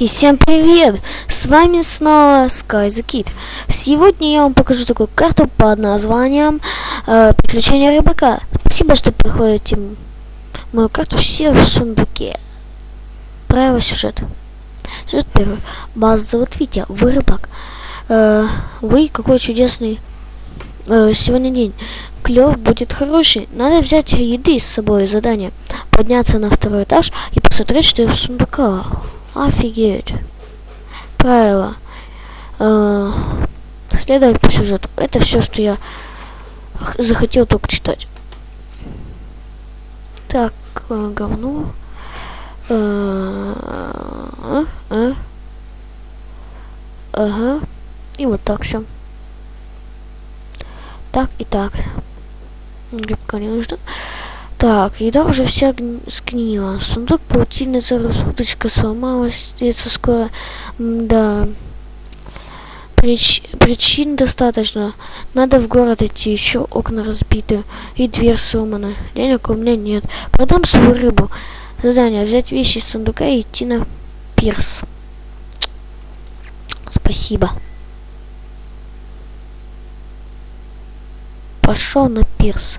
И всем привет! С вами снова Sky the. Сегодня я вам покажу такую карту под названием э, Приключения рыбака. Спасибо, что приходите мою карту все в сундуке. Правила сюжет. Сюжет первый. Зовут Витя, вы рыбак. Э, вы какой чудесный э, сегодня день. Клев будет хороший. Надо взять еды с собой задание. Подняться на второй этаж и посмотреть, что в сундуках. Офигеть. Правило. Э, следовать по сюжету. Это все, что я захотел только читать. Так, э, говно. Э, а, а. Ага. И вот так все. Так и так. Грибка не нужна. Так, еда уже вся сгнила. Сундук паутины удочка сломалась, это скоро. Да. Прич... Причин достаточно. Надо в город идти, еще окна разбиты и дверь сломана. Денег у меня нет. Продам свою рыбу. Задание взять вещи из сундука и идти на пирс. Спасибо. Пошел на пирс.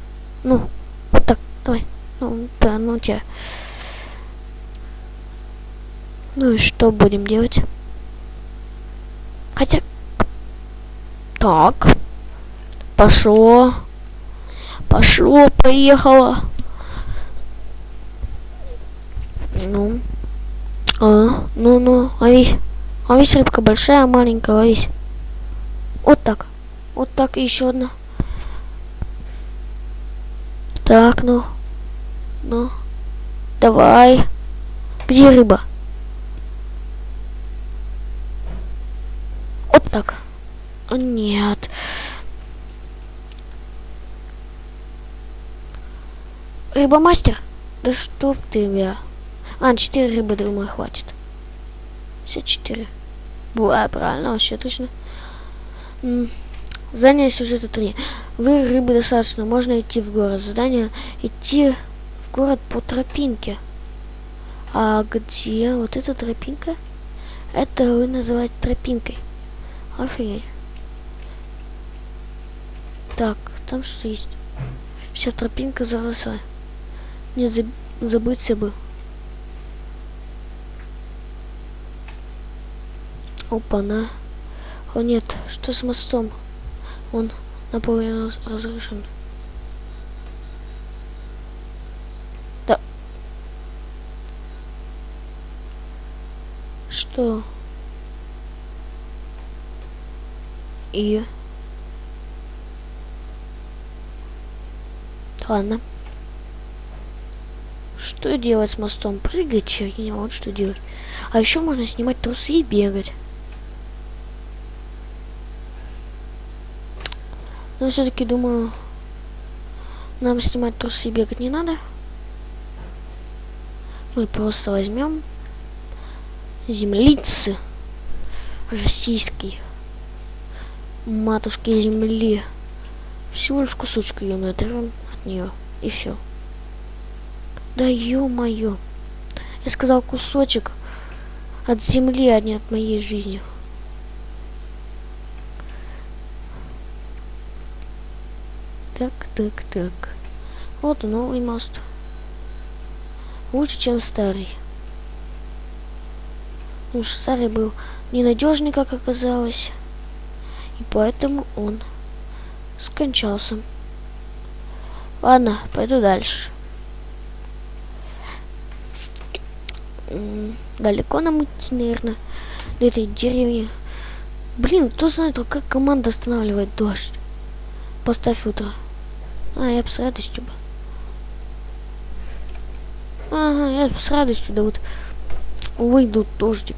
ну, вот так, давай. Ну, да, ну тебя. Ну и что будем делать? Хотя... Так. Пошло. Пошло, поехало. Ну. А, ну, ну, ловись. Ловись, рыбка большая, маленькая, ловись. Вот так. Вот так и еще одна. Так, ну. Ну. Давай. Где рыба? Вот так. Нет. Рыба-мастер? Да что ты, бля. А, четыре рыбы, думаю, хватит. Все четыре. Была, правильно, вообще точно. М Задание сюжета 3. Вы рыбы достаточно, можно идти в город. Задание идти в город по тропинке. А где вот эта тропинка? Это вы называете тропинкой. Офигеть. Так, там что есть? Вся тропинка заросла. Не заб забыться бы. Опа-на. О нет, что с мостом? Он наполовину разрушен. Да. Что? И... Ладно. Что делать с мостом? Прыгать, черня, вот что делать. А еще можно снимать трусы и бегать. Но все-таки думаю, нам снимать трусы и бегать не надо. Мы просто возьмем землицы российские матушки земли. Всего лишь кусочек ее натрем от нее. И все. Да ё-моё. Я сказал кусочек от земли, а не от моей жизни. Так, так, так. Вот новый мост. Лучше, чем старый. Ну, старый был ненадежный, как оказалось. И поэтому он скончался. Ладно, пойду дальше. Далеко нам идти, наверное, до этой деревни. Блин, кто знает, как команда останавливает дождь. Поставь утро. А, я бы с радостью бы. Ага, я бы с радостью, да вот. Увы, идут дождик.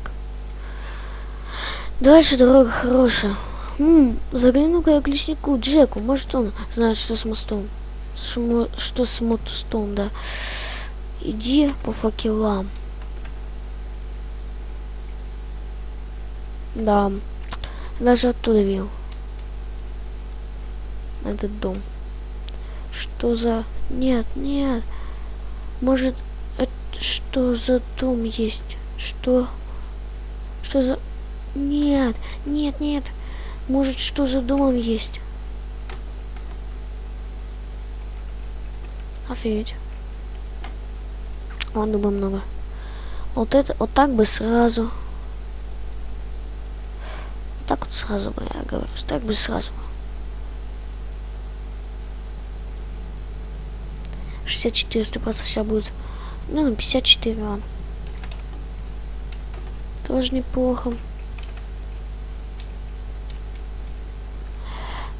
Дальше дорога хорошая. М, загляну-ка я к леснику Джеку. Может, он знает, что с мостом. Шмо- что с мостом, да. Иди по факелам. Да. Даже оттуда видел. Этот дом. Что за... Нет, нет. Может, это что за дом есть? Что? Что за... Нет, нет, нет. Может, что за домом есть? Офигеть. Вон дуба много. Вот это, вот так бы сразу. Так вот сразу бы, я говорю. Так бы сразу. 64, 100% сейчас будет. Ну, на 54 вон. Тоже неплохо.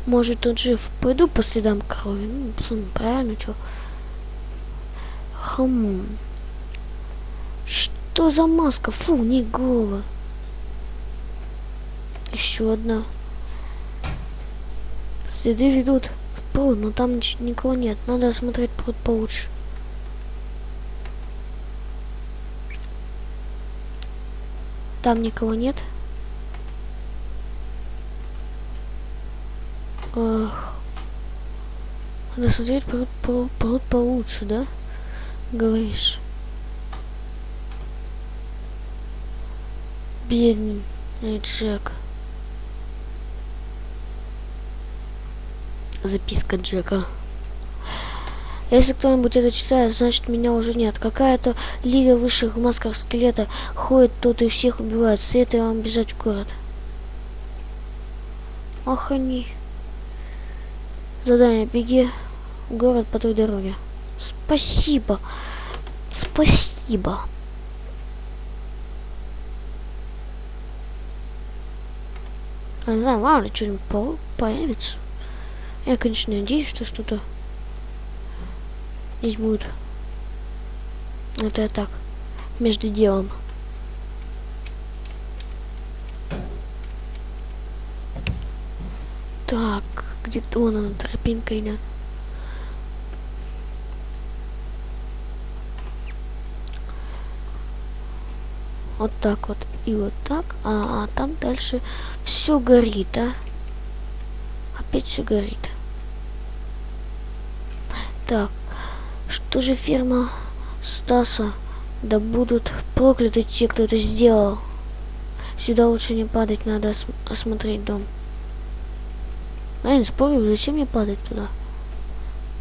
Может, он жив. Пойду по следам крови. Ну, правильно, что? Хм. Что за маска? Фу, не голова. Еще одна. Следы ведут пруд, но там никого нет. Надо осмотреть пруд получше. Там никого нет. Ах. Надо смотреть пруд, пруд, получше, да? Говоришь. Бедный Джек. Записка Джека. Если кто-нибудь это читает, значит меня уже нет. Какая-то лига высших в масках скелета ходит тут и всех убивает. Советую вам бежать в город. Ах они. Задание. Беги в город по той дороге. Спасибо. Спасибо. Я не знаю, мало ли что-нибудь по- появится. Я, конечно, надеюсь, что что-то здесь будет. Это я так, между делом. Так, где-то вон она, тропинка идет. Вот так вот и вот так. А, а там дальше все горит, да? Опять все горит. Так, что же фирма Стаса? Да будут прокляты те, кто это сделал. Сюда лучше не падать, надо ос- осмотреть дом. А не спорю, зачем мне падать туда?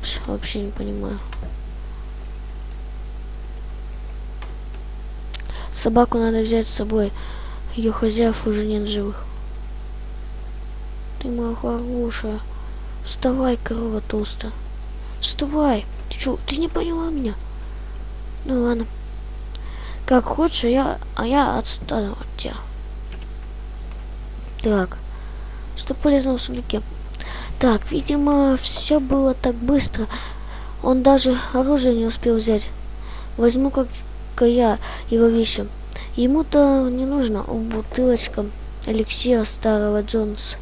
Пш, вообще не понимаю. Собаку надо взять с собой. Ее хозяев уже нет живых. Ты моя хорошая. Вставай, корова толстая. Вставай. Ты что, ты не поняла меня? Ну ладно. Как хочешь, а я, а я отстану от тебя. Так. Что полезного в сундуке? Так, видимо, все было так быстро. Он даже оружие не успел взять. Возьму как я его вещи. Ему-то не нужно бутылочка эликсира старого Джонса.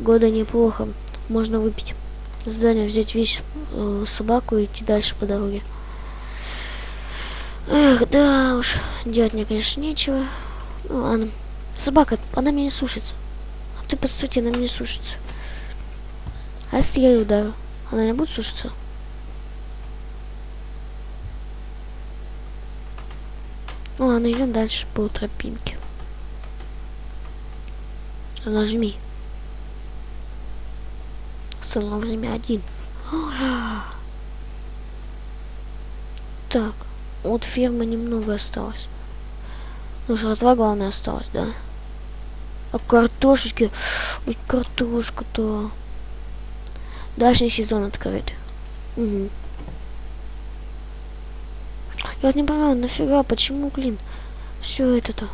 Года неплохо. Можно выпить. Задание взять вещи, э, собаку и идти дальше по дороге. Эх, да уж, делать мне, конечно, нечего. Ну ладно. Собака, она меня не слушается. А ты, кстати, она меня не слушается. А если я ее ударю? Она не будет слушаться? Ну ладно, идем дальше по тропинке. Нажми. Остальное время один. Так, вот фермы немного осталось. Ну, жратва главное осталось, да? А картошечки... Ой, картошка-то... Дальше сезон открыт. Угу. Я не понимаю, нафига, почему, блин, все это-то?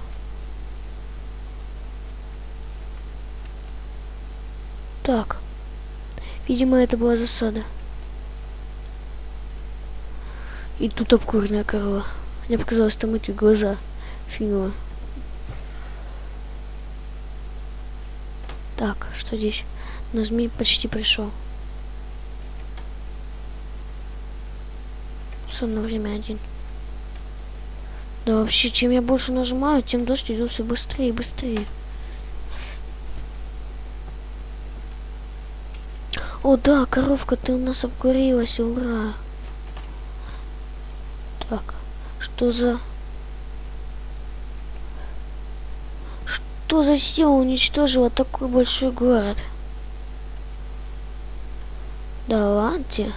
Так. Видимо, это была засада. И тут обкуренная корова. Мне показалось, там эти глаза Фигово. Так, что здесь? Нажми, почти пришел. Все на время один. Да вообще, чем я больше нажимаю, тем дождь идет все быстрее и быстрее. О, да, коровка, ты у нас обкурилась, ура. Так, что за... Что за сила уничтожила такой большой город? Давайте.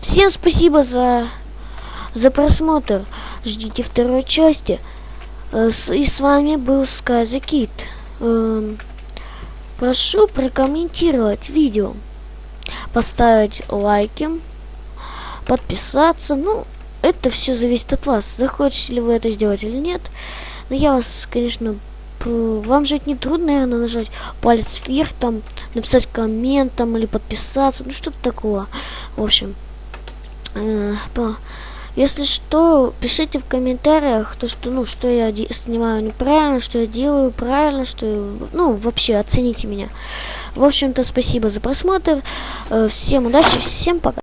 Всем спасибо за, за просмотр. Ждите второй части. Э, и с вами был the Kid. Эм, прошу прокомментировать видео. Поставить лайки. Подписаться. Ну, это все зависит от вас. Захочете ли вы это сделать или нет. Но я вас, конечно, вам же это не трудно, наверное, нажать палец вверх, там, написать коммент, там, или подписаться, ну, что-то такого. В общем, э, по, если что, пишите в комментариях, то, что, ну, что я снимаю неправильно, что я делаю правильно, что, ну, вообще, оцените меня. В общем-то, спасибо за просмотр, э, всем удачи, всем пока.